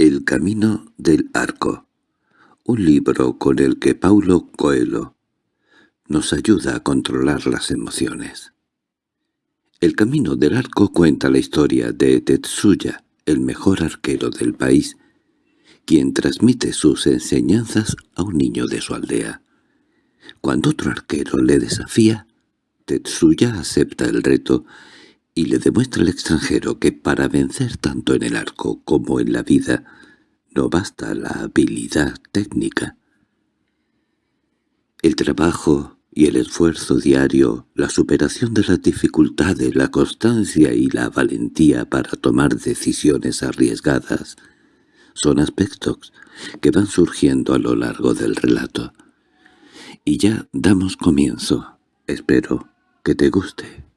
El camino del arco, un libro con el que Paulo Coelho nos ayuda a controlar las emociones. El camino del arco cuenta la historia de Tetsuya, el mejor arquero del país, quien transmite sus enseñanzas a un niño de su aldea. Cuando otro arquero le desafía, Tetsuya acepta el reto y le demuestra al extranjero que para vencer tanto en el arco como en la vida no basta la habilidad técnica. El trabajo y el esfuerzo diario, la superación de las dificultades, la constancia y la valentía para tomar decisiones arriesgadas son aspectos que van surgiendo a lo largo del relato. Y ya damos comienzo. Espero que te guste.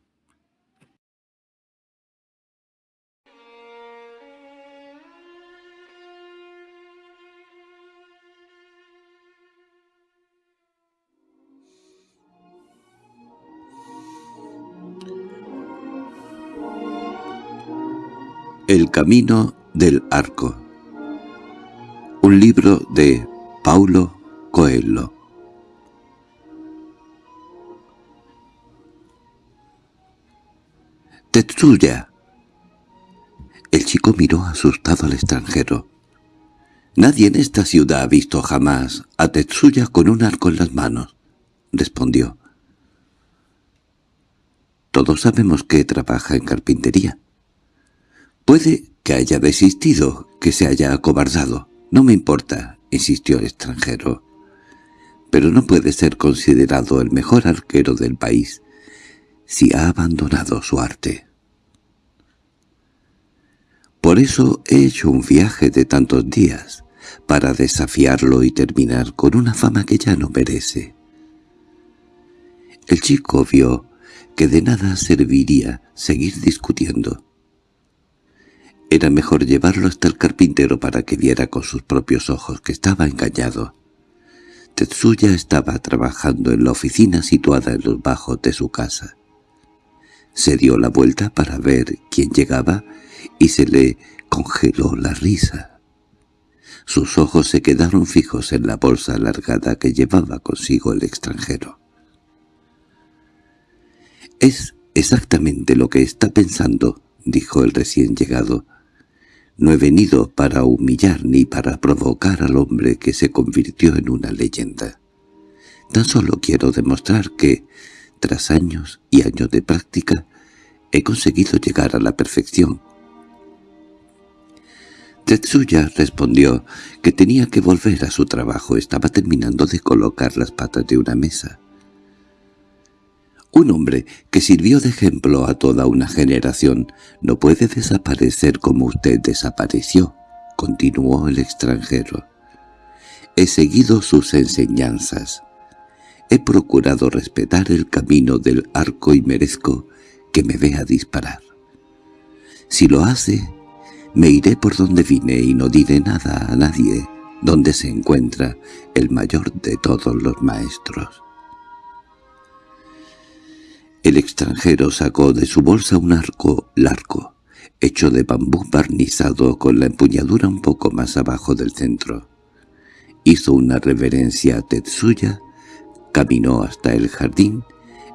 El camino del arco Un libro de Paulo Coelho —¡Tetsuya! El chico miró asustado al extranjero. —Nadie en esta ciudad ha visto jamás a Tetsuya con un arco en las manos —respondió. —Todos sabemos que trabaja en carpintería. Puede que haya desistido, que se haya acobardado. No me importa, insistió el extranjero. Pero no puede ser considerado el mejor arquero del país si ha abandonado su arte. Por eso he hecho un viaje de tantos días, para desafiarlo y terminar con una fama que ya no merece. El chico vio que de nada serviría seguir discutiendo. Era mejor llevarlo hasta el carpintero para que viera con sus propios ojos que estaba engañado. Tetsuya estaba trabajando en la oficina situada en los bajos de su casa. Se dio la vuelta para ver quién llegaba y se le congeló la risa. Sus ojos se quedaron fijos en la bolsa alargada que llevaba consigo el extranjero. «Es exactamente lo que está pensando», dijo el recién llegado. No he venido para humillar ni para provocar al hombre que se convirtió en una leyenda. Tan solo quiero demostrar que, tras años y años de práctica, he conseguido llegar a la perfección. Tetsuya respondió que tenía que volver a su trabajo. Estaba terminando de colocar las patas de una mesa. Un hombre que sirvió de ejemplo a toda una generación no puede desaparecer como usted desapareció, continuó el extranjero. He seguido sus enseñanzas. He procurado respetar el camino del arco y merezco que me vea disparar. Si lo hace, me iré por donde vine y no diré nada a nadie donde se encuentra el mayor de todos los maestros. El extranjero sacó de su bolsa un arco largo, hecho de bambú barnizado con la empuñadura un poco más abajo del centro. Hizo una reverencia a Tetsuya, caminó hasta el jardín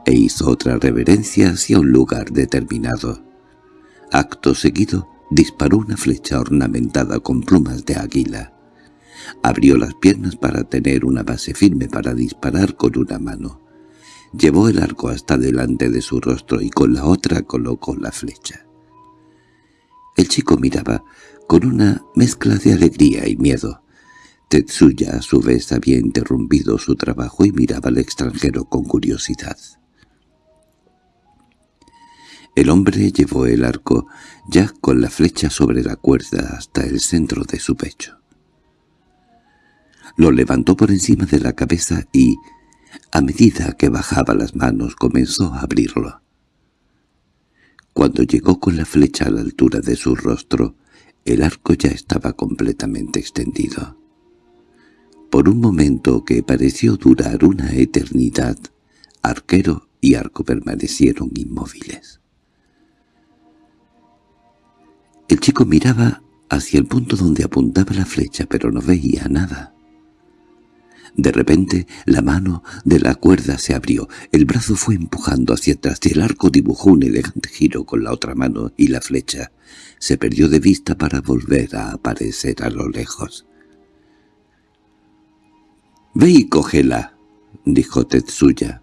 e hizo otra reverencia hacia un lugar determinado. Acto seguido, disparó una flecha ornamentada con plumas de águila. Abrió las piernas para tener una base firme para disparar con una mano. Llevó el arco hasta delante de su rostro y con la otra colocó la flecha. El chico miraba con una mezcla de alegría y miedo. Tetsuya a su vez había interrumpido su trabajo y miraba al extranjero con curiosidad. El hombre llevó el arco ya con la flecha sobre la cuerda hasta el centro de su pecho. Lo levantó por encima de la cabeza y, a medida que bajaba las manos comenzó a abrirlo. Cuando llegó con la flecha a la altura de su rostro, el arco ya estaba completamente extendido. Por un momento que pareció durar una eternidad, arquero y arco permanecieron inmóviles. El chico miraba hacia el punto donde apuntaba la flecha, pero no veía nada. De repente la mano de la cuerda se abrió, el brazo fue empujando hacia atrás y el arco dibujó un elegante giro con la otra mano y la flecha se perdió de vista para volver a aparecer a lo lejos. «Ve y cógela», dijo Tetsuya.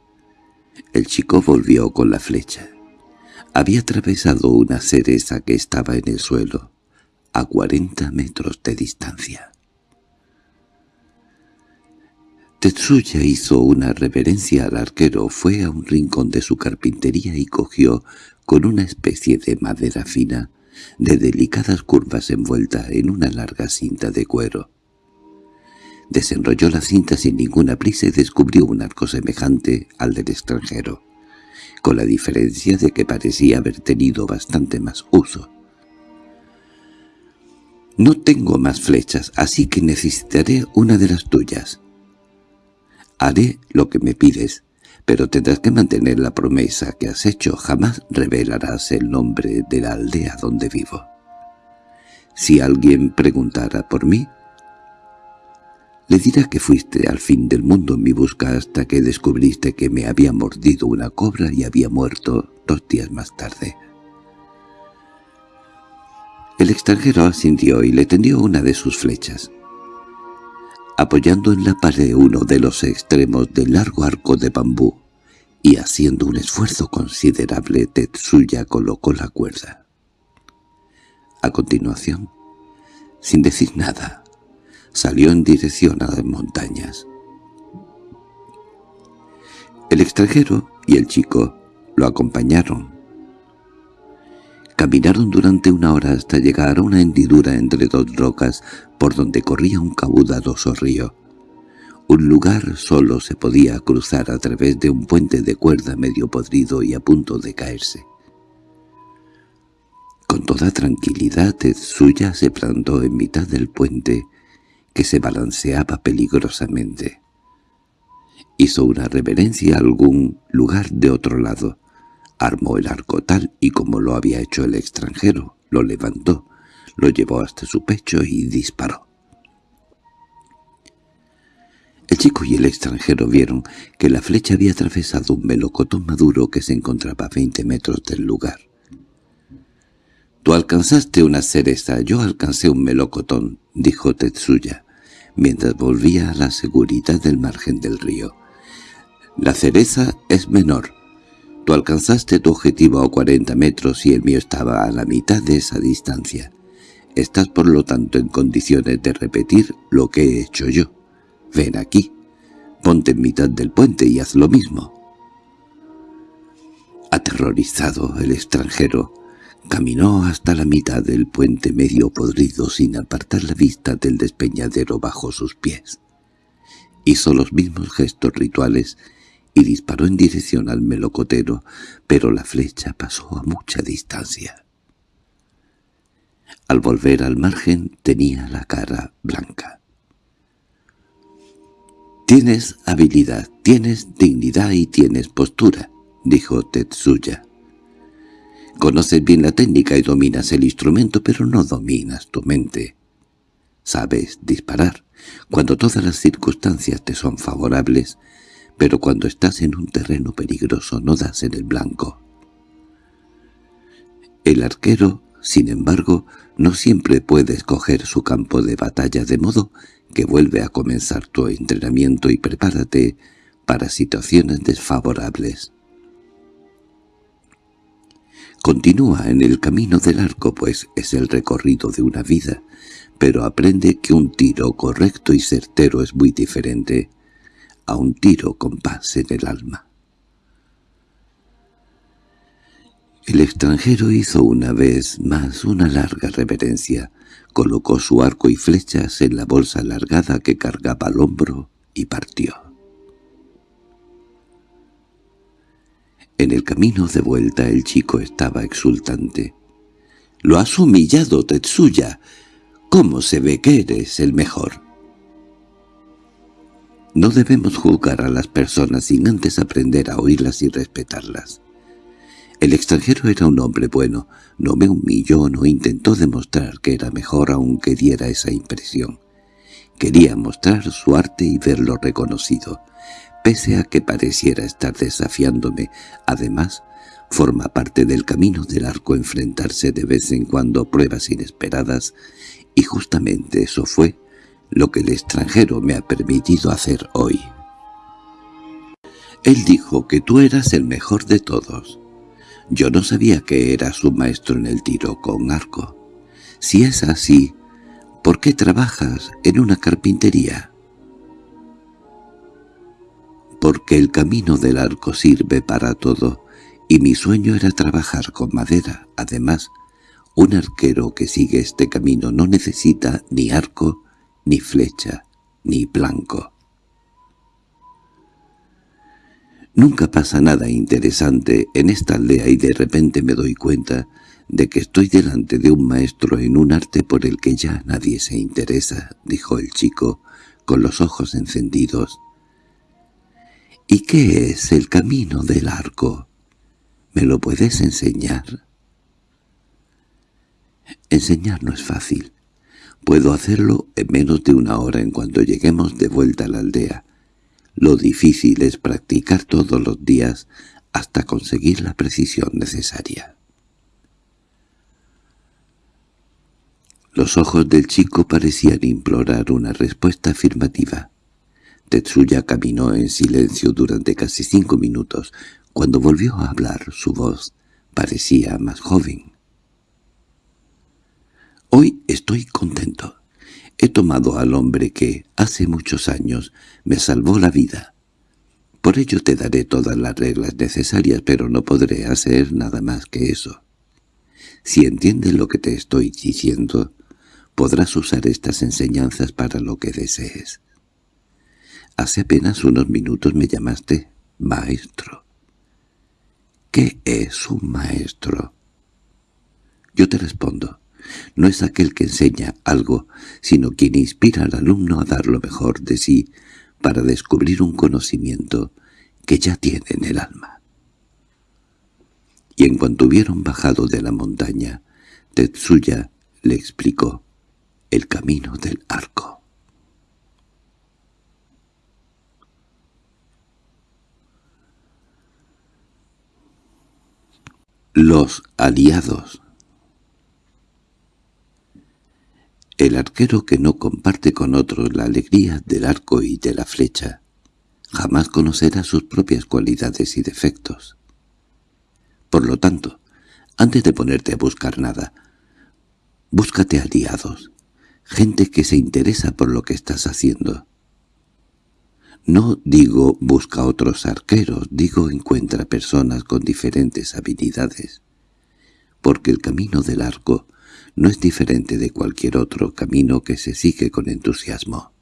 El chico volvió con la flecha. Había atravesado una cereza que estaba en el suelo, a cuarenta metros de distancia. Tetsuya hizo una reverencia al arquero, fue a un rincón de su carpintería y cogió, con una especie de madera fina, de delicadas curvas envuelta en una larga cinta de cuero. Desenrolló la cinta sin ninguna prisa y descubrió un arco semejante al del extranjero, con la diferencia de que parecía haber tenido bastante más uso. «No tengo más flechas, así que necesitaré una de las tuyas». «Haré lo que me pides, pero tendrás que mantener la promesa que has hecho. Jamás revelarás el nombre de la aldea donde vivo. Si alguien preguntara por mí, le dirá que fuiste al fin del mundo en mi busca hasta que descubriste que me había mordido una cobra y había muerto dos días más tarde. El extranjero asintió y le tendió una de sus flechas. Apoyando en la pared uno de los extremos del largo arco de bambú y haciendo un esfuerzo considerable, Tetsuya colocó la cuerda. A continuación, sin decir nada, salió en dirección a las montañas. El extranjero y el chico lo acompañaron. Caminaron durante una hora hasta llegar a una hendidura entre dos rocas por donde corría un caudaloso río. Un lugar solo se podía cruzar a través de un puente de cuerda medio podrido y a punto de caerse. Con toda tranquilidad Tetsuya se plantó en mitad del puente que se balanceaba peligrosamente. Hizo una reverencia a algún lugar de otro lado. Armó el arco tal y como lo había hecho el extranjero, lo levantó, lo llevó hasta su pecho y disparó. El chico y el extranjero vieron que la flecha había atravesado un melocotón maduro que se encontraba a veinte metros del lugar. «Tú alcanzaste una cereza, yo alcancé un melocotón», dijo Tetsuya mientras volvía a la seguridad del margen del río. La cereza es menor. Tú alcanzaste tu objetivo a 40 metros y el mío estaba a la mitad de esa distancia. Estás por lo tanto en condiciones de repetir lo que he hecho yo. Ven aquí, ponte en mitad del puente y haz lo mismo. Aterrorizado el extranjero, Caminó hasta la mitad del puente medio podrido sin apartar la vista del despeñadero bajo sus pies. Hizo los mismos gestos rituales y disparó en dirección al melocotero, pero la flecha pasó a mucha distancia. Al volver al margen tenía la cara blanca. «Tienes habilidad, tienes dignidad y tienes postura», dijo Tetsuya. Conoces bien la técnica y dominas el instrumento, pero no dominas tu mente. Sabes disparar cuando todas las circunstancias te son favorables, pero cuando estás en un terreno peligroso no das en el blanco. El arquero, sin embargo, no siempre puede escoger su campo de batalla de modo que vuelve a comenzar tu entrenamiento y prepárate para situaciones desfavorables. Continúa en el camino del arco, pues es el recorrido de una vida, pero aprende que un tiro correcto y certero es muy diferente a un tiro con paz en el alma. El extranjero hizo una vez más una larga reverencia, colocó su arco y flechas en la bolsa alargada que cargaba al hombro y partió. En el camino de vuelta el chico estaba exultante. «¡Lo has humillado, Tetsuya! ¿Cómo se ve que eres el mejor?» No debemos juzgar a las personas sin antes aprender a oírlas y respetarlas. El extranjero era un hombre bueno, no me humilló, no intentó demostrar que era mejor aunque diera esa impresión. Quería mostrar su arte y verlo reconocido. Pese a que pareciera estar desafiándome, además, forma parte del camino del arco enfrentarse de vez en cuando a pruebas inesperadas, y justamente eso fue lo que el extranjero me ha permitido hacer hoy. Él dijo que tú eras el mejor de todos. Yo no sabía que eras un maestro en el tiro con arco. Si es así, ¿por qué trabajas en una carpintería? Porque el camino del arco sirve para todo, y mi sueño era trabajar con madera. Además, un arquero que sigue este camino no necesita ni arco, ni flecha, ni blanco. Nunca pasa nada interesante en esta aldea y de repente me doy cuenta de que estoy delante de un maestro en un arte por el que ya nadie se interesa, dijo el chico, con los ojos encendidos. —¿Y qué es el camino del arco? ¿Me lo puedes enseñar? Enseñar no es fácil. Puedo hacerlo en menos de una hora en cuanto lleguemos de vuelta a la aldea. Lo difícil es practicar todos los días hasta conseguir la precisión necesaria. Los ojos del chico parecían implorar una respuesta afirmativa. Tetsuya caminó en silencio durante casi cinco minutos. Cuando volvió a hablar, su voz parecía más joven. «Hoy estoy contento. He tomado al hombre que, hace muchos años, me salvó la vida. Por ello te daré todas las reglas necesarias, pero no podré hacer nada más que eso. Si entiendes lo que te estoy diciendo, podrás usar estas enseñanzas para lo que desees. Hace apenas unos minutos me llamaste maestro. ¿Qué es un maestro? Yo te respondo, no es aquel que enseña algo, sino quien inspira al alumno a dar lo mejor de sí para descubrir un conocimiento que ya tiene en el alma. Y en cuanto hubieron bajado de la montaña, Tetsuya le explicó el camino del arco. Los aliados El arquero que no comparte con otros la alegría del arco y de la flecha, jamás conocerá sus propias cualidades y defectos. Por lo tanto, antes de ponerte a buscar nada, búscate aliados, gente que se interesa por lo que estás haciendo. No digo busca otros arqueros, digo encuentra personas con diferentes habilidades, porque el camino del arco no es diferente de cualquier otro camino que se sigue con entusiasmo.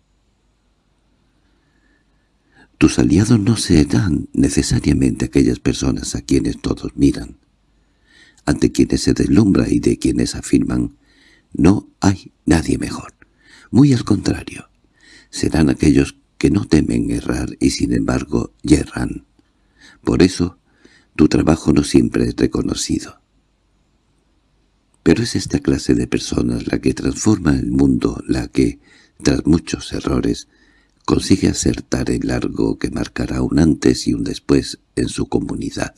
Tus aliados no serán necesariamente aquellas personas a quienes todos miran, ante quienes se deslumbra y de quienes afirman «no hay nadie mejor». Muy al contrario, serán aquellos que no temen errar y sin embargo yerran. Por eso, tu trabajo no siempre es reconocido. Pero es esta clase de personas la que transforma el mundo, la que, tras muchos errores, consigue acertar el largo que marcará un antes y un después en su comunidad.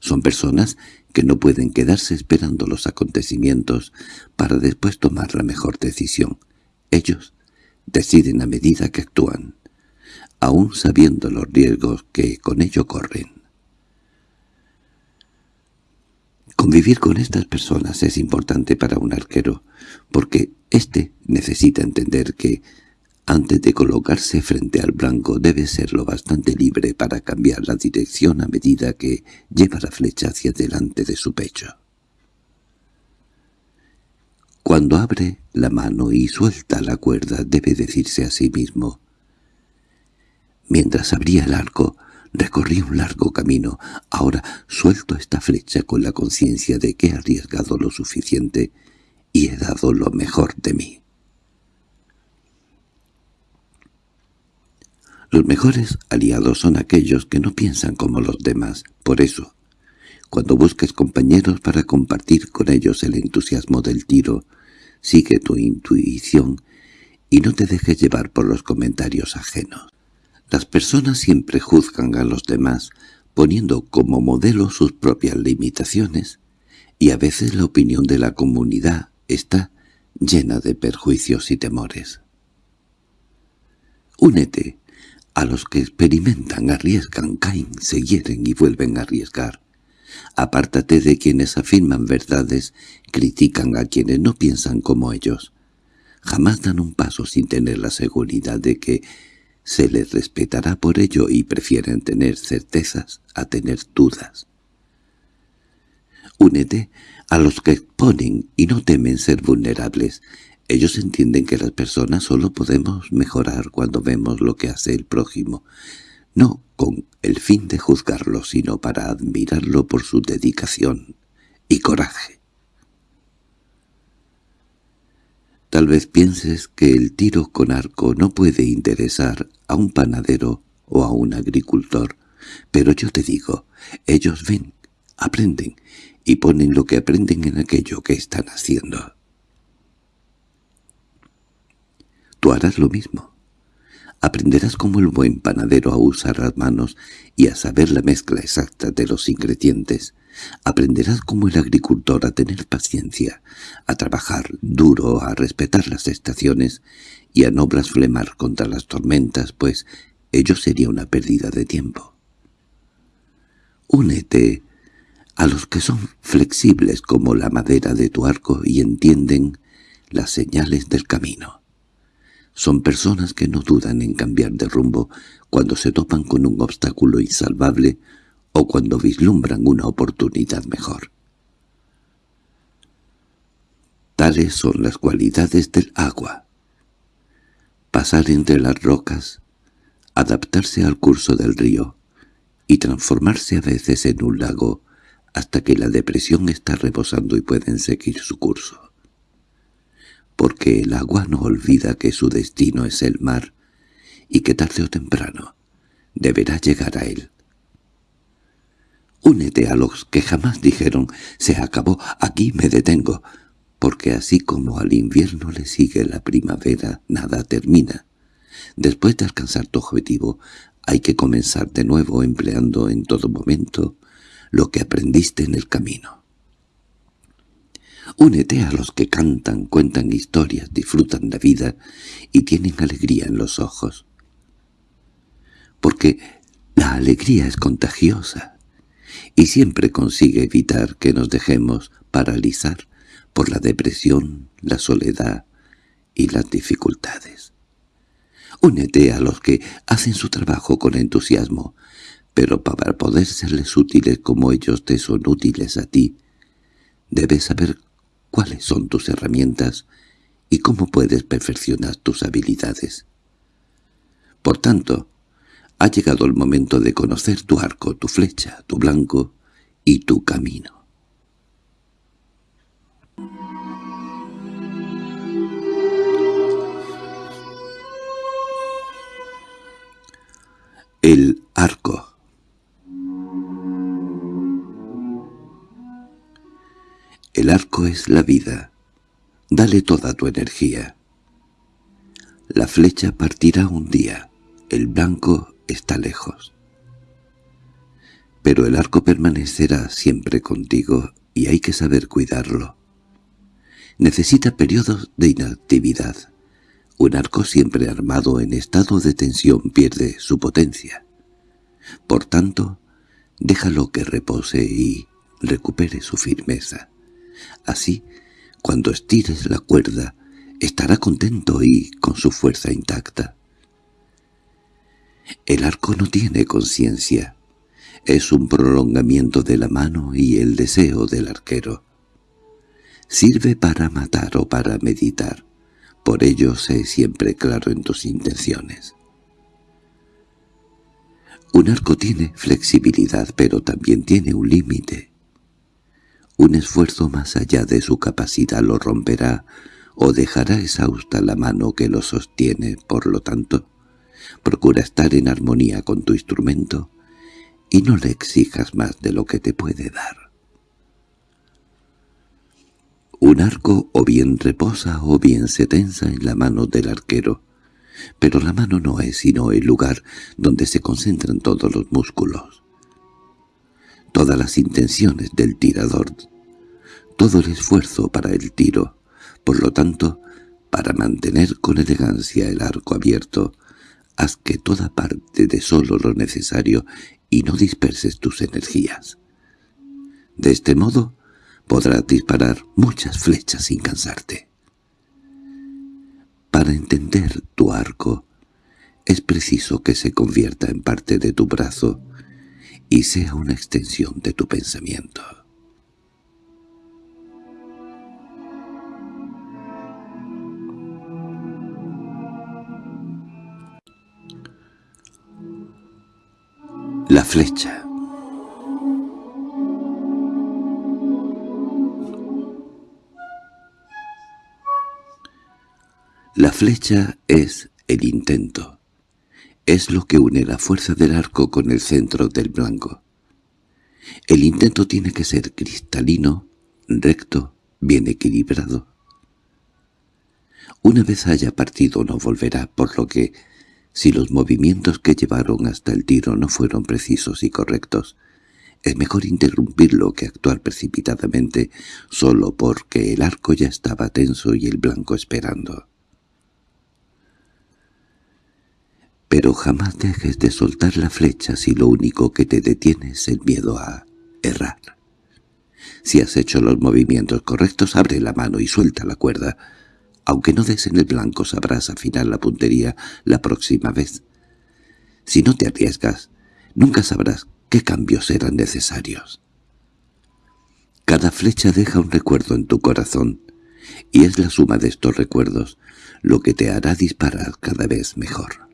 Son personas que no pueden quedarse esperando los acontecimientos para después tomar la mejor decisión. Ellos deciden a medida que actúan, aun sabiendo los riesgos que con ello corren. Convivir con estas personas es importante para un arquero, porque éste necesita entender que, antes de colocarse frente al blanco, debe ser lo bastante libre para cambiar la dirección a medida que lleva la flecha hacia delante de su pecho. Cuando abre la mano y suelta la cuerda, debe decirse a sí mismo, Mientras abría el arco, Recorrí un largo camino. Ahora suelto esta flecha con la conciencia de que he arriesgado lo suficiente y he dado lo mejor de mí. Los mejores aliados son aquellos que no piensan como los demás. Por eso, Cuando busques compañeros para compartir con ellos el entusiasmo del tiro, sigue tu intuición y no te dejes llevar por los comentarios ajenos. Las personas siempre juzgan a los demás poniendo como modelo sus propias limitaciones, y a veces la opinión de la comunidad está llena de perjuicios y temores. Únete a los que experimentan, arriesgan, caen, se hieren y vuelven a arriesgar. Apártate de quienes afirman verdades, critican a quienes no piensan como ellos. Jamás dan un paso sin tener la seguridad de que se les respetará por ello y prefieren tener certezas a tener dudas. Únete a los que exponen y no temen ser vulnerables. Ellos entienden que las personas solo podemos mejorar cuando vemos lo que hace el prójimo, no con el fin de juzgarlo, sino para admirarlo por su dedicación y coraje. Tal vez pienses que el tiro con arco no puede interesar a un panadero o a un agricultor, pero yo te digo, ellos ven, aprenden y ponen lo que aprenden en aquello que están haciendo. Tú harás lo mismo. Aprenderás como el buen panadero a usar las manos y a saber la mezcla exacta de los ingredientes. Aprenderás como el agricultor a tener paciencia, a trabajar duro, a respetar las estaciones y a no blasfemar contra las tormentas, pues ello sería una pérdida de tiempo. Únete a los que son flexibles como la madera de tu arco y entienden las señales del camino. Son personas que no dudan en cambiar de rumbo cuando se topan con un obstáculo insalvable o cuando vislumbran una oportunidad mejor. Tales son las cualidades del agua. Pasar entre las rocas, adaptarse al curso del río y transformarse a veces en un lago hasta que la depresión está rebosando y pueden seguir su curso porque el agua no olvida que su destino es el mar y que tarde o temprano deberá llegar a él. Únete a los que jamás dijeron «se acabó, aquí me detengo», porque así como al invierno le sigue la primavera, nada termina. Después de alcanzar tu objetivo, hay que comenzar de nuevo empleando en todo momento lo que aprendiste en el camino. Únete a los que cantan, cuentan historias, disfrutan la vida y tienen alegría en los ojos. Porque la alegría es contagiosa y siempre consigue evitar que nos dejemos paralizar por la depresión, la soledad y las dificultades. Únete a los que hacen su trabajo con entusiasmo, pero para poder serles útiles como ellos te son útiles a ti, debes saber cuáles son tus herramientas y cómo puedes perfeccionar tus habilidades. Por tanto, ha llegado el momento de conocer tu arco, tu flecha, tu blanco y tu camino. El arco El arco es la vida. Dale toda tu energía. La flecha partirá un día. El blanco está lejos. Pero el arco permanecerá siempre contigo y hay que saber cuidarlo. Necesita periodos de inactividad. Un arco siempre armado en estado de tensión pierde su potencia. Por tanto, déjalo que repose y recupere su firmeza. Así, cuando estires la cuerda, estará contento y con su fuerza intacta. El arco no tiene conciencia. Es un prolongamiento de la mano y el deseo del arquero. Sirve para matar o para meditar. Por ello sé siempre claro en tus intenciones. Un arco tiene flexibilidad, pero también tiene un límite. Un esfuerzo más allá de su capacidad lo romperá o dejará exhausta la mano que lo sostiene, por lo tanto, procura estar en armonía con tu instrumento y no le exijas más de lo que te puede dar. Un arco o bien reposa o bien se tensa en la mano del arquero, pero la mano no es sino el lugar donde se concentran todos los músculos, todas las intenciones del tirador, todo el esfuerzo para el tiro. Por lo tanto, para mantener con elegancia el arco abierto, haz que toda parte de solo lo necesario y no disperses tus energías. De este modo, podrás disparar muchas flechas sin cansarte. Para entender tu arco, es preciso que se convierta en parte de tu brazo y sea una extensión de tu pensamiento. La flecha La flecha es el intento. Es lo que une la fuerza del arco con el centro del blanco. El intento tiene que ser cristalino, recto, bien equilibrado. Una vez haya partido no volverá, por lo que si los movimientos que llevaron hasta el tiro no fueron precisos y correctos, es mejor interrumpirlo que actuar precipitadamente solo porque el arco ya estaba tenso y el blanco esperando. Pero jamás dejes de soltar la flecha si lo único que te detiene es el miedo a errar. Si has hecho los movimientos correctos, abre la mano y suelta la cuerda, aunque no des en el blanco sabrás afinar la puntería la próxima vez. Si no te arriesgas, nunca sabrás qué cambios serán necesarios. Cada flecha deja un recuerdo en tu corazón, y es la suma de estos recuerdos lo que te hará disparar cada vez mejor.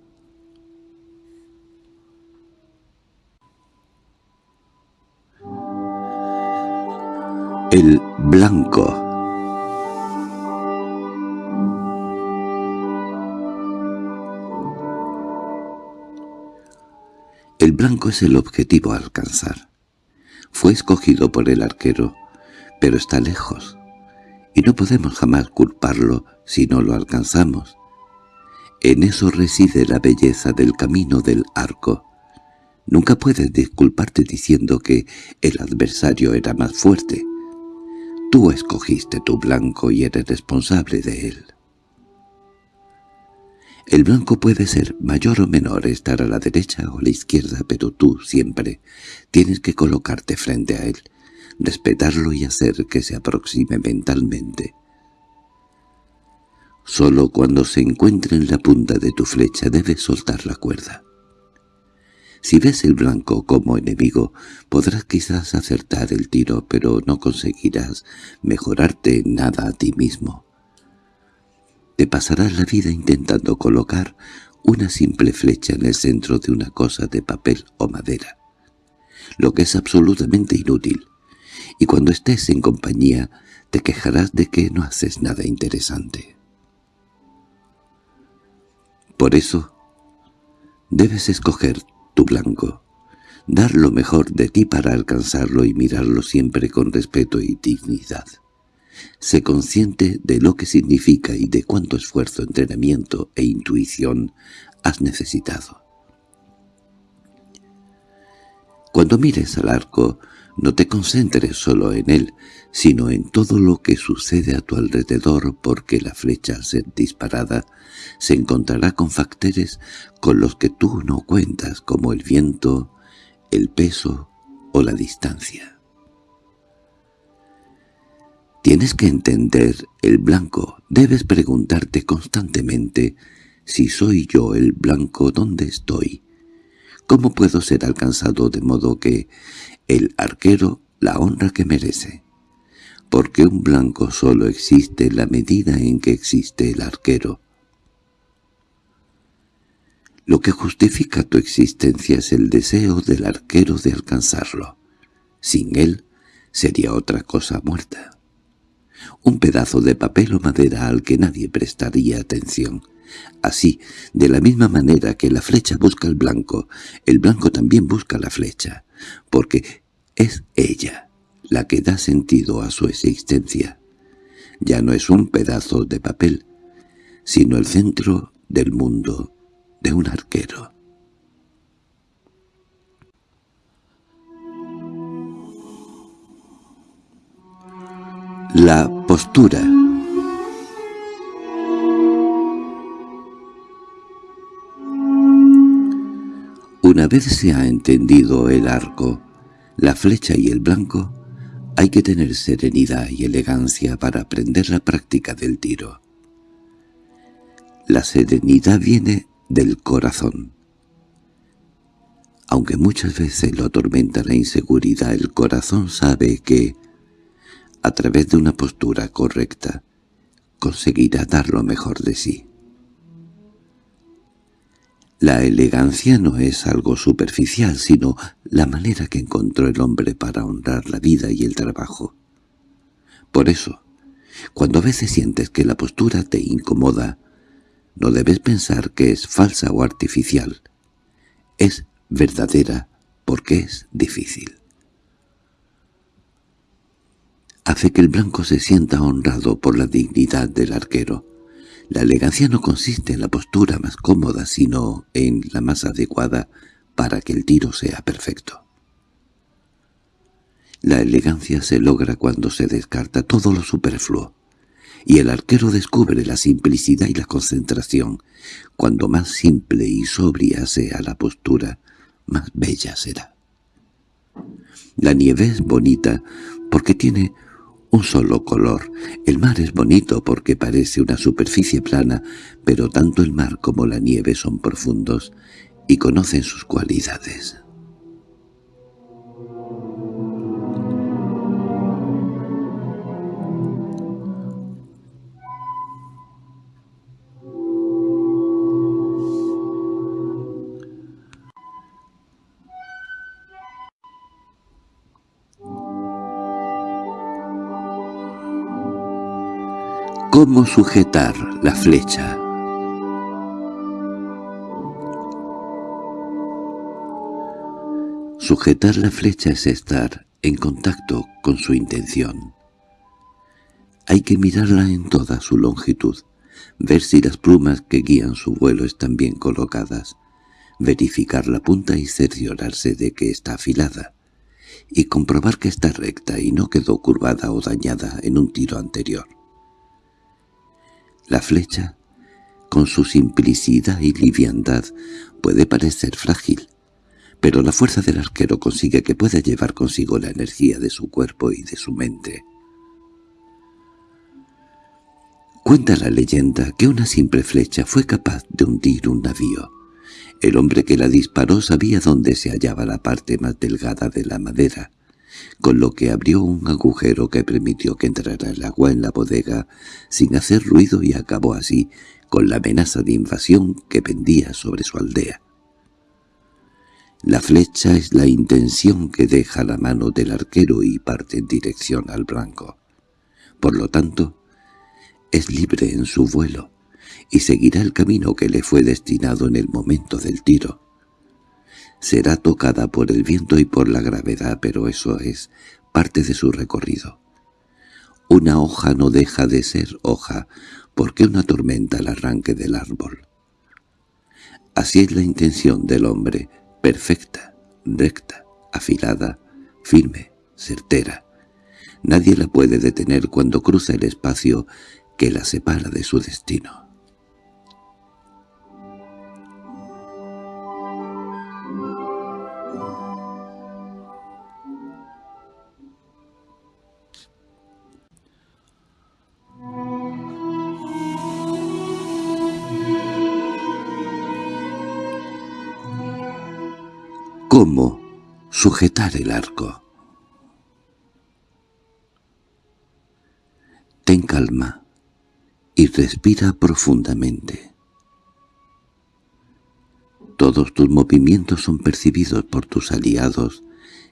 El blanco El blanco es el objetivo a alcanzar. Fue escogido por el arquero, pero está lejos, y no podemos jamás culparlo si no lo alcanzamos. En eso reside la belleza del camino del arco. Nunca puedes disculparte diciendo que el adversario era más fuerte. Tú escogiste tu blanco y eres responsable de él. El blanco puede ser mayor o menor, estar a la derecha o a la izquierda, pero tú siempre tienes que colocarte frente a él, respetarlo y hacer que se aproxime mentalmente. Solo cuando se encuentre en la punta de tu flecha debes soltar la cuerda. Si ves el blanco como enemigo, podrás quizás acertar el tiro, pero no conseguirás mejorarte nada a ti mismo. Te pasarás la vida intentando colocar una simple flecha en el centro de una cosa de papel o madera, lo que es absolutamente inútil, y cuando estés en compañía te quejarás de que no haces nada interesante. Por eso, debes escoger tu blanco, dar lo mejor de ti para alcanzarlo y mirarlo siempre con respeto y dignidad. Sé consciente de lo que significa y de cuánto esfuerzo, entrenamiento e intuición has necesitado. Cuando mires al arco, no te concentres solo en él, sino en todo lo que sucede a tu alrededor porque la flecha al ser disparada se encontrará con factores con los que tú no cuentas como el viento, el peso o la distancia. Tienes que entender el blanco. Debes preguntarte constantemente si soy yo el blanco ¿dónde estoy. ¿Cómo puedo ser alcanzado de modo que el arquero la honra que merece? Porque un blanco solo existe en la medida en que existe el arquero. Lo que justifica tu existencia es el deseo del arquero de alcanzarlo. Sin él sería otra cosa muerta un pedazo de papel o madera al que nadie prestaría atención. Así, de la misma manera que la flecha busca el blanco, el blanco también busca la flecha, porque es ella la que da sentido a su existencia. ya no es un pedazo de papel, sino el centro del mundo de un arquero. La postura Una vez se ha entendido el arco, la flecha y el blanco, hay que tener serenidad y elegancia para aprender la práctica del tiro. La serenidad viene del corazón. Aunque muchas veces lo atormenta la inseguridad, el corazón sabe que, a través de una postura correcta, conseguirá dar lo mejor de sí. La elegancia no es algo superficial, sino la manera que encontró el hombre para honrar la vida y el trabajo. Por eso, cuando a veces sientes que la postura te incomoda, no debes pensar que es falsa o artificial. Es verdadera porque es difícil. Hace que el blanco se sienta honrado por la dignidad del arquero. La elegancia no consiste en la postura más cómoda, sino en la más adecuada para que el tiro sea perfecto. La elegancia se logra cuando se descarta todo lo superfluo, y el arquero descubre la simplicidad y la concentración. Cuando más simple y sobria sea la postura, más bella será. La nieve es bonita porque tiene un solo color. El mar es bonito porque parece una superficie plana, pero tanto el mar como la nieve son profundos y conocen sus cualidades. ¿Cómo sujetar la flecha? Sujetar la flecha es estar en contacto con su intención. Hay que mirarla en toda su longitud, ver si las plumas que guían su vuelo están bien colocadas, verificar la punta y cerciorarse de que está afilada, y comprobar que está recta y no quedó curvada o dañada en un tiro anterior. La flecha, con su simplicidad y liviandad, puede parecer frágil, pero la fuerza del arquero consigue que pueda llevar consigo la energía de su cuerpo y de su mente. Cuenta la leyenda que una simple flecha fue capaz de hundir un navío. El hombre que la disparó sabía dónde se hallaba la parte más delgada de la madera, con lo que abrió un agujero que permitió que entrara el agua en la bodega sin hacer ruido y acabó así con la amenaza de invasión que pendía sobre su aldea. La flecha es la intención que deja la mano del arquero y parte en dirección al blanco. Por lo tanto, es libre en su vuelo y seguirá el camino que le fue destinado en el momento del tiro será tocada por el viento y por la gravedad, pero eso es parte de su recorrido. Una hoja no deja de ser hoja, porque una tormenta el arranque del árbol. Así es la intención del hombre, perfecta, recta, afilada, firme, certera. Nadie la puede detener cuando cruza el espacio que la separa de su destino. Cómo sujetar el arco. Ten calma y respira profundamente. Todos tus movimientos son percibidos por tus aliados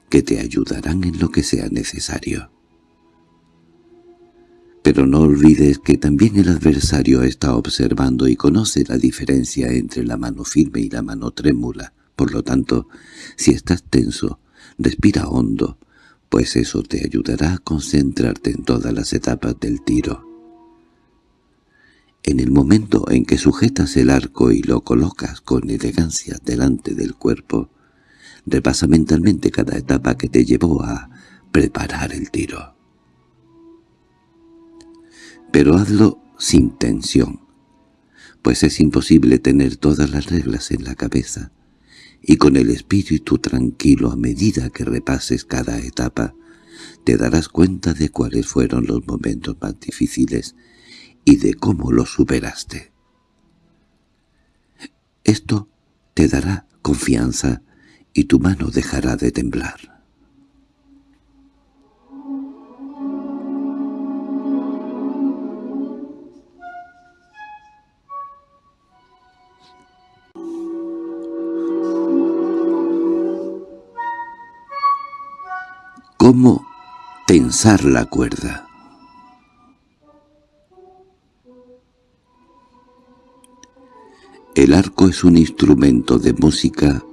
que te ayudarán en lo que sea necesario. Pero no olvides que también el adversario está observando y conoce la diferencia entre la mano firme y la mano trémula, por lo tanto, si estás tenso, respira hondo, pues eso te ayudará a concentrarte en todas las etapas del tiro. En el momento en que sujetas el arco y lo colocas con elegancia delante del cuerpo, repasa mentalmente cada etapa que te llevó a preparar el tiro. Pero hazlo sin tensión, pues es imposible tener todas las reglas en la cabeza, y con el espíritu tranquilo a medida que repases cada etapa, te darás cuenta de cuáles fueron los momentos más difíciles y de cómo los superaste. Esto te dará confianza y tu mano dejará de temblar. ¿Cómo tensar la cuerda? El arco es un instrumento de música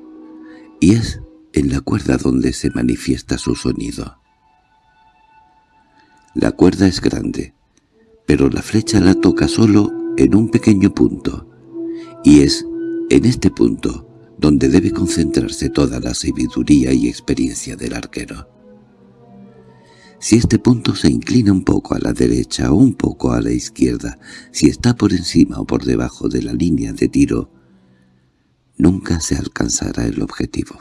y es en la cuerda donde se manifiesta su sonido. La cuerda es grande, pero la flecha la toca solo en un pequeño punto, y es en este punto donde debe concentrarse toda la sabiduría y experiencia del arquero. Si este punto se inclina un poco a la derecha o un poco a la izquierda, si está por encima o por debajo de la línea de tiro, nunca se alcanzará el objetivo.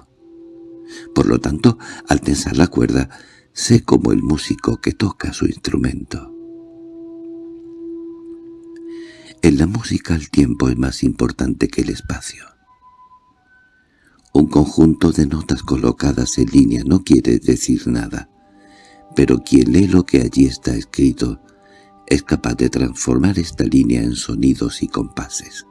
Por lo tanto, al tensar la cuerda, sé como el músico que toca su instrumento. En la música el tiempo es más importante que el espacio. Un conjunto de notas colocadas en línea no quiere decir nada pero quien lee lo que allí está escrito es capaz de transformar esta línea en sonidos y compases.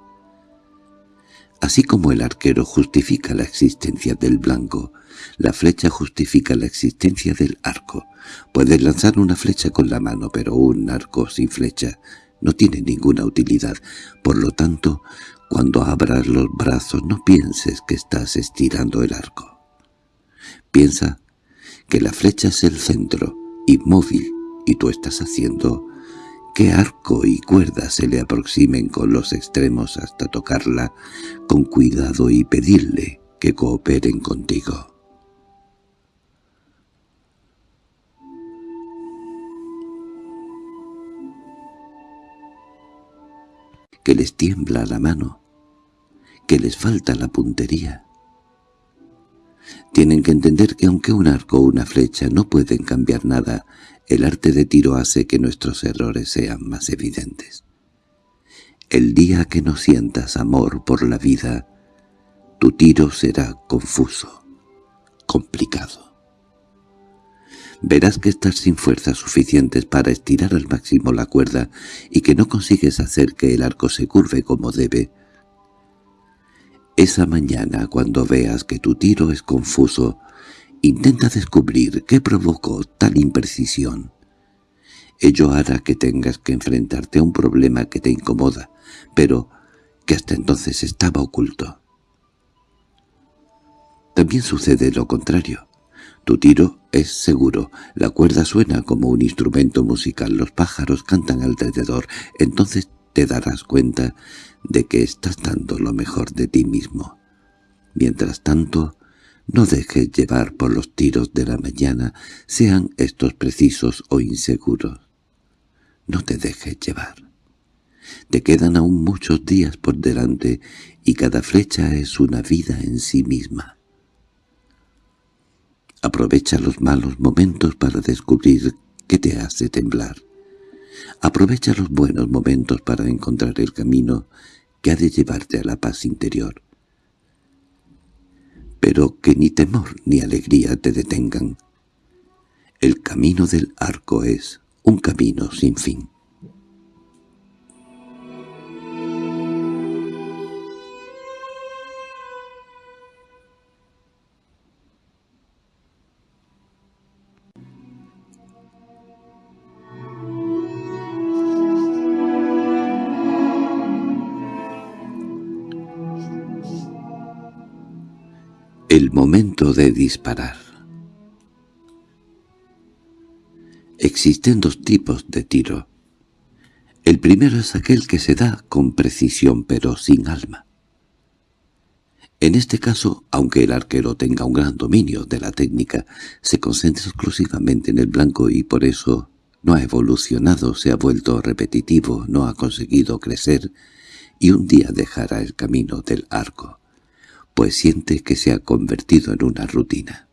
Así como el arquero justifica la existencia del blanco, la flecha justifica la existencia del arco. Puedes lanzar una flecha con la mano, pero un arco sin flecha no tiene ninguna utilidad. Por lo tanto, cuando abras los brazos no pienses que estás estirando el arco. Piensa que la flecha es el centro, inmóvil, y tú estás haciendo que arco y cuerda se le aproximen con los extremos hasta tocarla con cuidado y pedirle que cooperen contigo. Que les tiembla la mano, que les falta la puntería, tienen que entender que aunque un arco o una flecha no pueden cambiar nada, el arte de tiro hace que nuestros errores sean más evidentes. El día que no sientas amor por la vida, tu tiro será confuso, complicado. Verás que estás sin fuerzas suficientes para estirar al máximo la cuerda y que no consigues hacer que el arco se curve como debe, esa mañana, cuando veas que tu tiro es confuso, intenta descubrir qué provocó tal imprecisión. Ello hará que tengas que enfrentarte a un problema que te incomoda, pero que hasta entonces estaba oculto. También sucede lo contrario. Tu tiro es seguro, la cuerda suena como un instrumento musical, los pájaros cantan alrededor, entonces te darás cuenta de que estás dando lo mejor de ti mismo. Mientras tanto, no dejes llevar por los tiros de la mañana, sean estos precisos o inseguros. No te dejes llevar. Te quedan aún muchos días por delante y cada flecha es una vida en sí misma. Aprovecha los malos momentos para descubrir qué te hace temblar. Aprovecha los buenos momentos para encontrar el camino que ha de llevarte a la paz interior. Pero que ni temor ni alegría te detengan. El camino del arco es un camino sin fin. Momento de disparar Existen dos tipos de tiro. El primero es aquel que se da con precisión pero sin alma. En este caso, aunque el arquero tenga un gran dominio de la técnica, se concentra exclusivamente en el blanco y por eso no ha evolucionado, se ha vuelto repetitivo, no ha conseguido crecer y un día dejará el camino del arco, pues siente que se ha convertido en una rutina.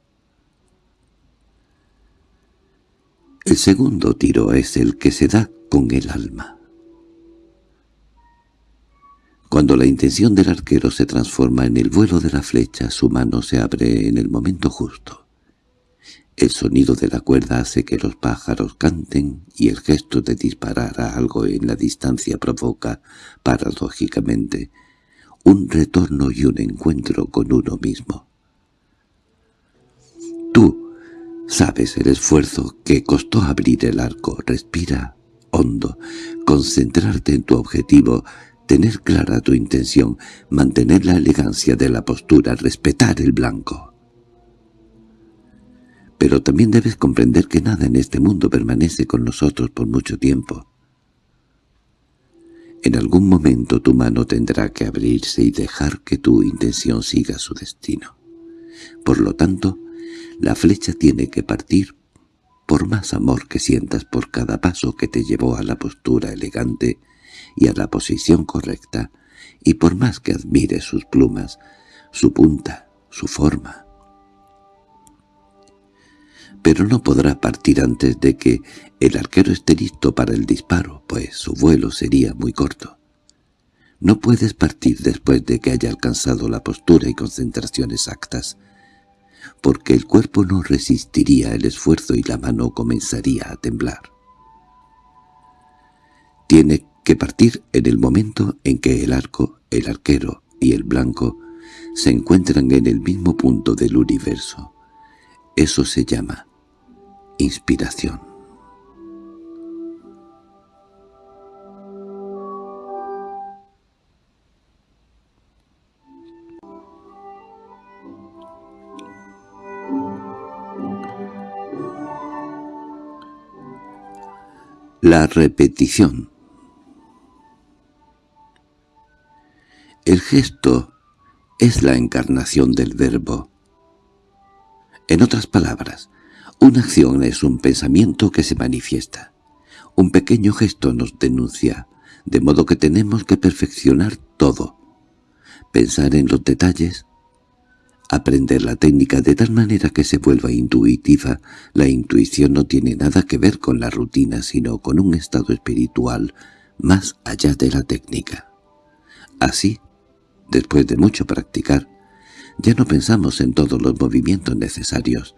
El segundo tiro es el que se da con el alma. Cuando la intención del arquero se transforma en el vuelo de la flecha, su mano se abre en el momento justo. El sonido de la cuerda hace que los pájaros canten y el gesto de disparar a algo en la distancia provoca, paradójicamente, un retorno y un encuentro con uno mismo. Tú sabes el esfuerzo que costó abrir el arco, respira hondo, concentrarte en tu objetivo, tener clara tu intención, mantener la elegancia de la postura, respetar el blanco. Pero también debes comprender que nada en este mundo permanece con nosotros por mucho tiempo. En algún momento tu mano tendrá que abrirse y dejar que tu intención siga su destino. Por lo tanto, la flecha tiene que partir por más amor que sientas por cada paso que te llevó a la postura elegante y a la posición correcta, y por más que admires sus plumas, su punta, su forma. Pero no podrá partir antes de que el arquero esté listo para el disparo, pues su vuelo sería muy corto. No puedes partir después de que haya alcanzado la postura y concentración exactas, porque el cuerpo no resistiría el esfuerzo y la mano comenzaría a temblar. Tiene que partir en el momento en que el arco, el arquero y el blanco se encuentran en el mismo punto del universo. Eso se llama inspiración. La repetición El gesto es la encarnación del verbo. En otras palabras, una acción es un pensamiento que se manifiesta. Un pequeño gesto nos denuncia, de modo que tenemos que perfeccionar todo. Pensar en los detalles, aprender la técnica de tal manera que se vuelva intuitiva. La intuición no tiene nada que ver con la rutina, sino con un estado espiritual más allá de la técnica. Así, Después de mucho practicar, ya no pensamos en todos los movimientos necesarios.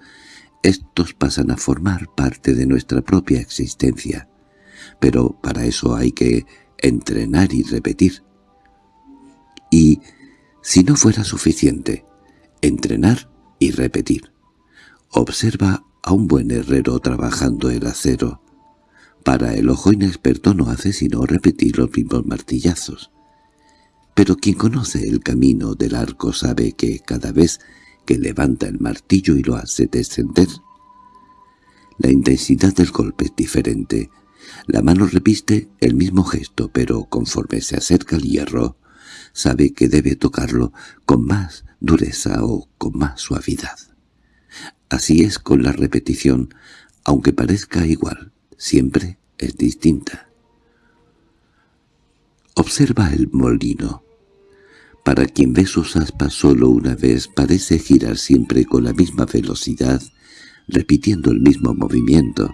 Estos pasan a formar parte de nuestra propia existencia. Pero para eso hay que entrenar y repetir. Y, si no fuera suficiente, entrenar y repetir. Observa a un buen herrero trabajando el acero. Para el ojo inexperto no hace sino repetir los mismos martillazos. Pero quien conoce el camino del arco sabe que cada vez que levanta el martillo y lo hace descender, la intensidad del golpe es diferente. La mano repiste el mismo gesto, pero conforme se acerca al hierro, sabe que debe tocarlo con más dureza o con más suavidad. Así es con la repetición, aunque parezca igual, siempre es distinta. Observa el molino. Para quien ve sus aspas solo una vez parece girar siempre con la misma velocidad, repitiendo el mismo movimiento.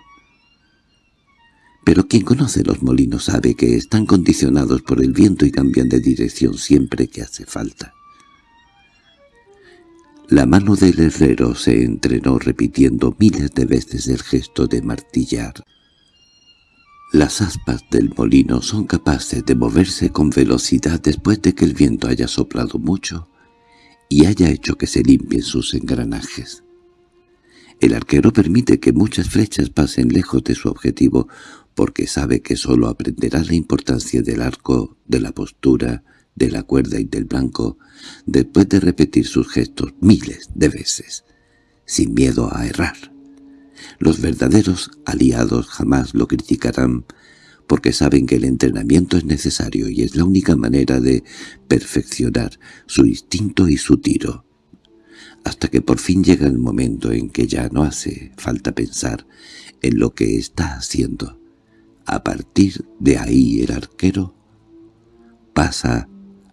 Pero quien conoce los molinos sabe que están condicionados por el viento y cambian de dirección siempre que hace falta. La mano del herrero se entrenó repitiendo miles de veces el gesto de martillar. Las aspas del molino son capaces de moverse con velocidad después de que el viento haya soplado mucho y haya hecho que se limpien sus engranajes. El arquero permite que muchas flechas pasen lejos de su objetivo porque sabe que sólo aprenderá la importancia del arco, de la postura, de la cuerda y del blanco después de repetir sus gestos miles de veces, sin miedo a errar. Los verdaderos aliados jamás lo criticarán, porque saben que el entrenamiento es necesario y es la única manera de perfeccionar su instinto y su tiro. Hasta que por fin llega el momento en que ya no hace falta pensar en lo que está haciendo. A partir de ahí el arquero pasa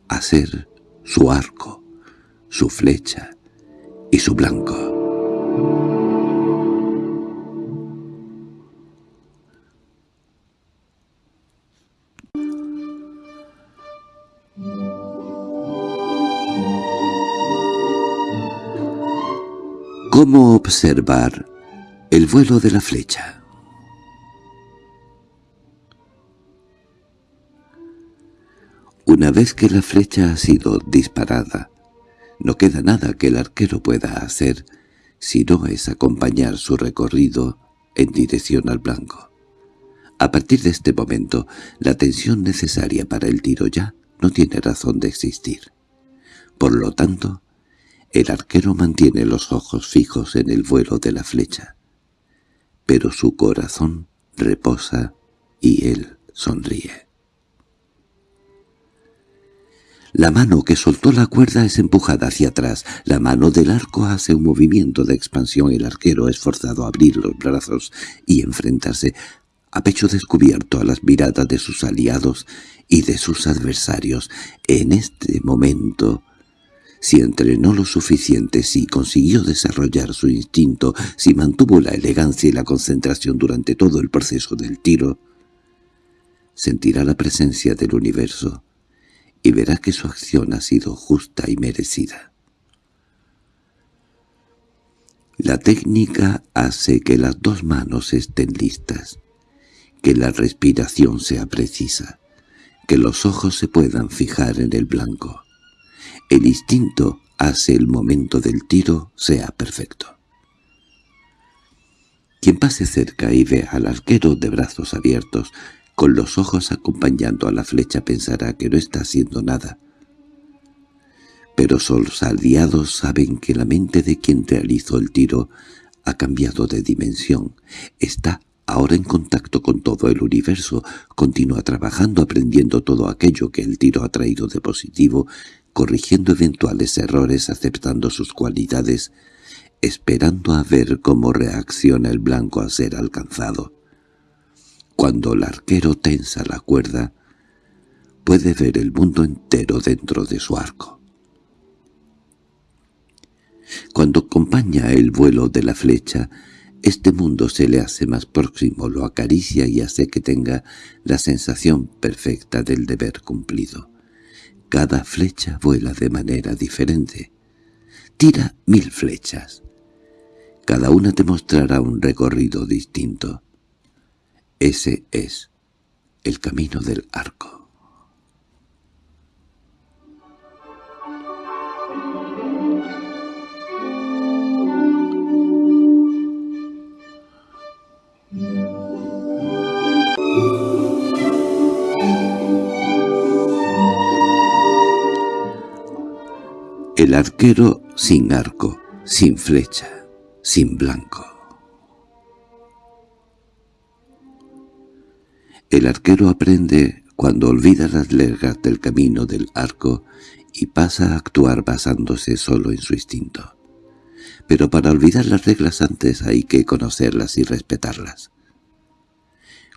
a ser su arco, su flecha y su blanco. ¿Cómo observar el vuelo de la flecha? Una vez que la flecha ha sido disparada, no queda nada que el arquero pueda hacer si no es acompañar su recorrido en dirección al blanco. A partir de este momento, la tensión necesaria para el tiro ya no tiene razón de existir. Por lo tanto, el arquero mantiene los ojos fijos en el vuelo de la flecha, pero su corazón reposa y él sonríe. La mano que soltó la cuerda es empujada hacia atrás. La mano del arco hace un movimiento de expansión. El arquero es forzado a abrir los brazos y enfrentarse a pecho descubierto a las miradas de sus aliados y de sus adversarios. En este momento si entrenó lo suficiente, si consiguió desarrollar su instinto, si mantuvo la elegancia y la concentración durante todo el proceso del tiro, sentirá la presencia del universo y verá que su acción ha sido justa y merecida. La técnica hace que las dos manos estén listas, que la respiración sea precisa, que los ojos se puedan fijar en el blanco. El instinto hace el momento del tiro sea perfecto. Quien pase cerca y vea al arquero de brazos abiertos, con los ojos acompañando a la flecha pensará que no está haciendo nada. Pero sus aliados saben que la mente de quien realizó el tiro ha cambiado de dimensión, está ahora en contacto con todo el universo, continúa trabajando aprendiendo todo aquello que el tiro ha traído de positivo corrigiendo eventuales errores, aceptando sus cualidades, esperando a ver cómo reacciona el blanco a ser alcanzado. Cuando el arquero tensa la cuerda, puede ver el mundo entero dentro de su arco. Cuando acompaña el vuelo de la flecha, este mundo se le hace más próximo, lo acaricia y hace que tenga la sensación perfecta del deber cumplido. Cada flecha vuela de manera diferente. Tira mil flechas. Cada una te mostrará un recorrido distinto. Ese es el camino del arco. El arquero sin arco, sin flecha, sin blanco. El arquero aprende cuando olvida las lergas del camino del arco y pasa a actuar basándose solo en su instinto. Pero para olvidar las reglas antes hay que conocerlas y respetarlas.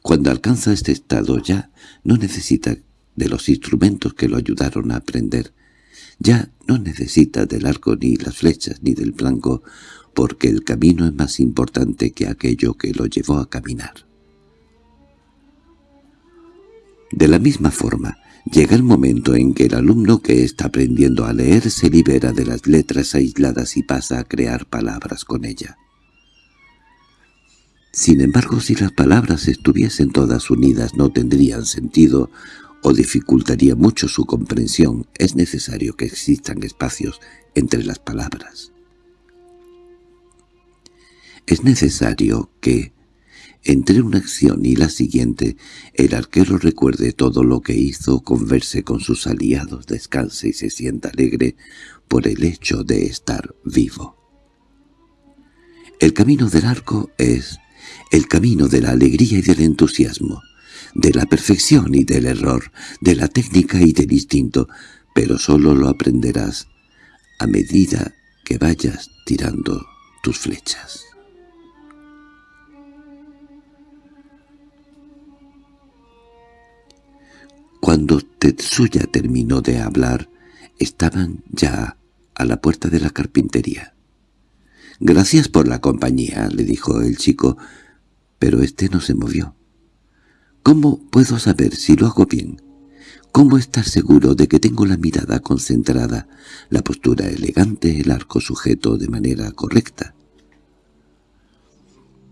Cuando alcanza este estado ya no necesita de los instrumentos que lo ayudaron a aprender, ya no necesita del arco ni las flechas ni del blanco, porque el camino es más importante que aquello que lo llevó a caminar. De la misma forma, llega el momento en que el alumno que está aprendiendo a leer se libera de las letras aisladas y pasa a crear palabras con ella. Sin embargo, si las palabras estuviesen todas unidas no tendrían sentido o dificultaría mucho su comprensión, es necesario que existan espacios entre las palabras. Es necesario que, entre una acción y la siguiente, el arquero recuerde todo lo que hizo, converse con sus aliados, descanse y se sienta alegre por el hecho de estar vivo. El camino del arco es el camino de la alegría y del entusiasmo, de la perfección y del error, de la técnica y del instinto, pero solo lo aprenderás a medida que vayas tirando tus flechas. Cuando Tetsuya terminó de hablar, estaban ya a la puerta de la carpintería. «Gracias por la compañía», le dijo el chico, pero éste no se movió. «¿Cómo puedo saber si lo hago bien? ¿Cómo estar seguro de que tengo la mirada concentrada, la postura elegante, el arco sujeto de manera correcta?»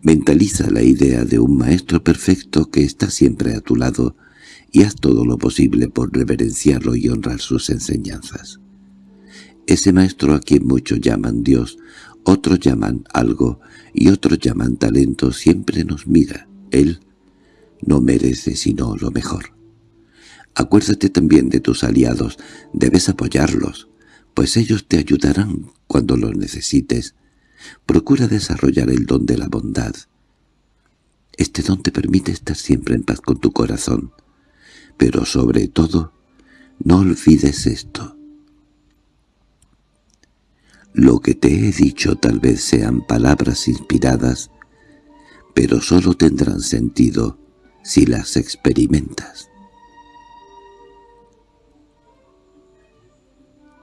Mentaliza la idea de un maestro perfecto que está siempre a tu lado y haz todo lo posible por reverenciarlo y honrar sus enseñanzas. Ese maestro a quien muchos llaman Dios, otros llaman algo y otros llaman talento, siempre nos mira. Él no merece sino lo mejor. Acuérdate también de tus aliados, debes apoyarlos, pues ellos te ayudarán cuando los necesites. Procura desarrollar el don de la bondad. Este don te permite estar siempre en paz con tu corazón. Pero sobre todo, no olvides esto. Lo que te he dicho tal vez sean palabras inspiradas, pero solo tendrán sentido si las experimentas.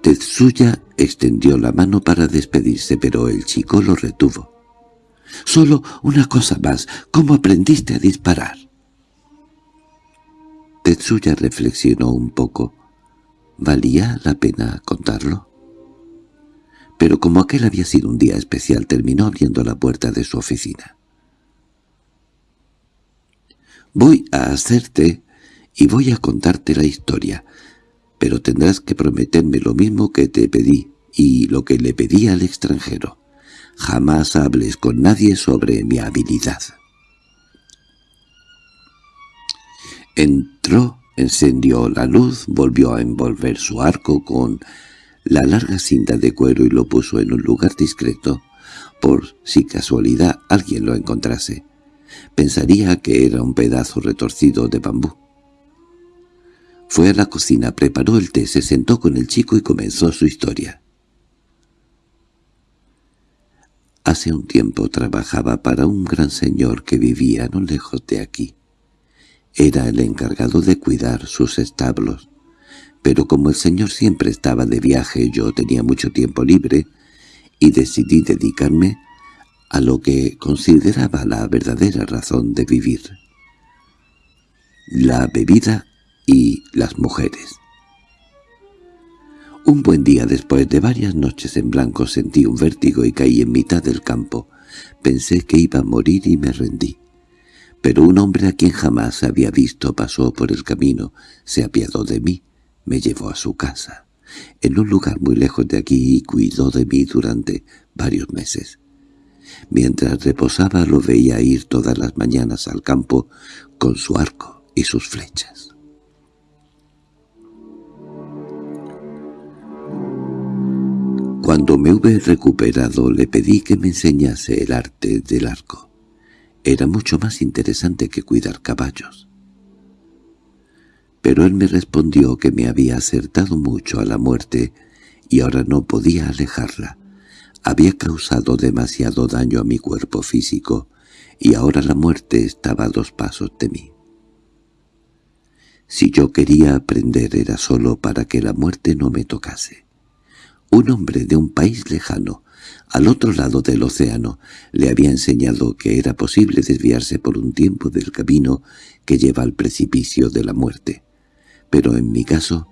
Tetsuya extendió la mano para despedirse, pero el chico lo retuvo. «Solo una cosa más. ¿Cómo aprendiste a disparar?» Tetsuya reflexionó un poco. ¿Valía la pena contarlo? pero como aquel había sido un día especial terminó abriendo la puerta de su oficina. «Voy a hacerte y voy a contarte la historia, pero tendrás que prometerme lo mismo que te pedí y lo que le pedí al extranjero. Jamás hables con nadie sobre mi habilidad». Entró, encendió la luz, volvió a envolver su arco con la larga cinta de cuero y lo puso en un lugar discreto, por si casualidad alguien lo encontrase. Pensaría que era un pedazo retorcido de bambú. Fue a la cocina, preparó el té, se sentó con el chico y comenzó su historia. Hace un tiempo trabajaba para un gran señor que vivía no lejos de aquí. Era el encargado de cuidar sus establos pero como el señor siempre estaba de viaje yo tenía mucho tiempo libre y decidí dedicarme a lo que consideraba la verdadera razón de vivir. La bebida y las mujeres. Un buen día después de varias noches en blanco sentí un vértigo y caí en mitad del campo. Pensé que iba a morir y me rendí. Pero un hombre a quien jamás había visto pasó por el camino, se apiadó de mí me llevó a su casa, en un lugar muy lejos de aquí, y cuidó de mí durante varios meses. Mientras reposaba lo veía ir todas las mañanas al campo con su arco y sus flechas. Cuando me hube recuperado le pedí que me enseñase el arte del arco. Era mucho más interesante que cuidar caballos pero él me respondió que me había acertado mucho a la muerte y ahora no podía alejarla. Había causado demasiado daño a mi cuerpo físico y ahora la muerte estaba a dos pasos de mí. Si yo quería aprender era solo para que la muerte no me tocase. Un hombre de un país lejano, al otro lado del océano, le había enseñado que era posible desviarse por un tiempo del camino que lleva al precipicio de la muerte pero en mi caso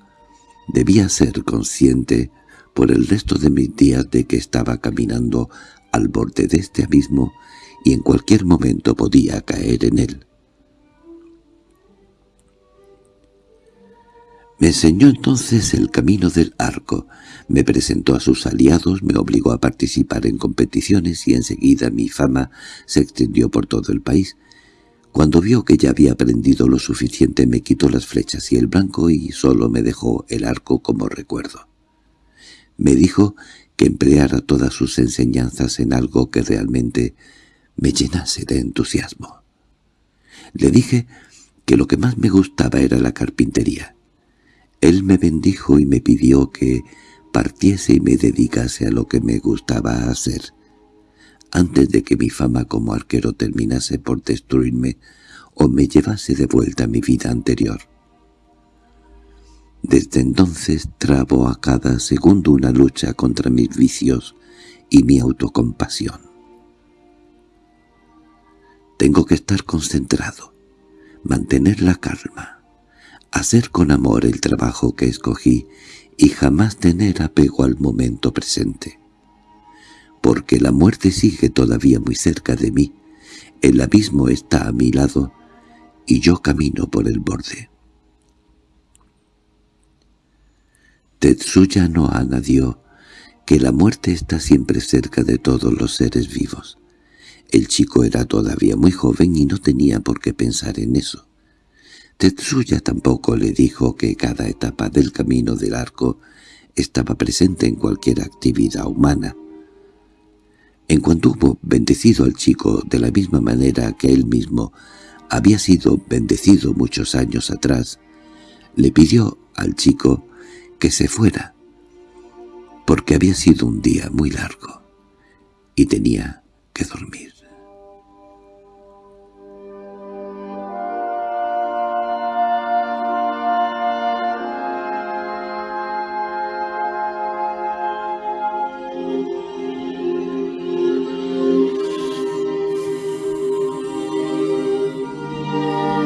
debía ser consciente por el resto de mis días de que estaba caminando al borde de este abismo y en cualquier momento podía caer en él. Me enseñó entonces el camino del arco, me presentó a sus aliados, me obligó a participar en competiciones y enseguida mi fama se extendió por todo el país, cuando vio que ya había aprendido lo suficiente me quitó las flechas y el blanco y solo me dejó el arco como recuerdo. Me dijo que empleara todas sus enseñanzas en algo que realmente me llenase de entusiasmo. Le dije que lo que más me gustaba era la carpintería. Él me bendijo y me pidió que partiese y me dedicase a lo que me gustaba hacer. Antes de que mi fama como arquero terminase por destruirme o me llevase de vuelta a mi vida anterior. Desde entonces trabo a cada segundo una lucha contra mis vicios y mi autocompasión. Tengo que estar concentrado, mantener la calma, hacer con amor el trabajo que escogí y jamás tener apego al momento presente. Porque la muerte sigue todavía muy cerca de mí, el abismo está a mi lado y yo camino por el borde. Tetsuya no añadió que la muerte está siempre cerca de todos los seres vivos. El chico era todavía muy joven y no tenía por qué pensar en eso. Tetsuya tampoco le dijo que cada etapa del camino del arco estaba presente en cualquier actividad humana. En cuanto hubo bendecido al chico de la misma manera que él mismo había sido bendecido muchos años atrás, le pidió al chico que se fuera, porque había sido un día muy largo y tenía que dormir.